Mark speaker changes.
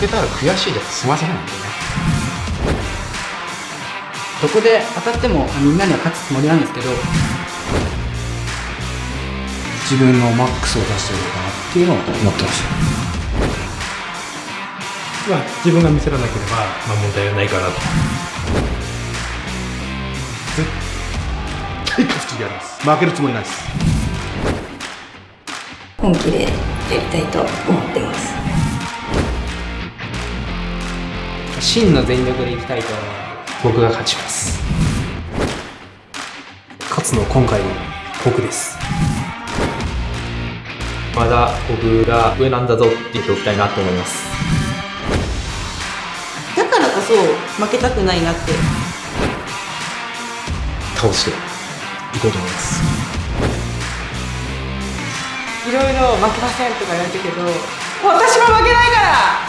Speaker 1: けたら悔しいで済ませないん。だよね
Speaker 2: どこで当たってもみんなには勝つつもりなんですけど
Speaker 1: 自分のマックスを出してるのかなっていうのを思ってました
Speaker 3: まあ、自分が見せらなければ、まあ、問題はないかなと。
Speaker 1: 絶対勝つ気があります。負けるつもりないです。
Speaker 4: 本気でやりたいと思ってます
Speaker 5: 真の全力でいきたいと思う。僕が勝ちます。
Speaker 3: 勝つのは今回僕です。
Speaker 5: まだ僕が上なんだぞって言っておきたいなと思います。
Speaker 6: だからこそ負けたくないなって。
Speaker 3: 倒していこうと思います。
Speaker 6: いろいろ負けませんとか言われたけど私も負けないから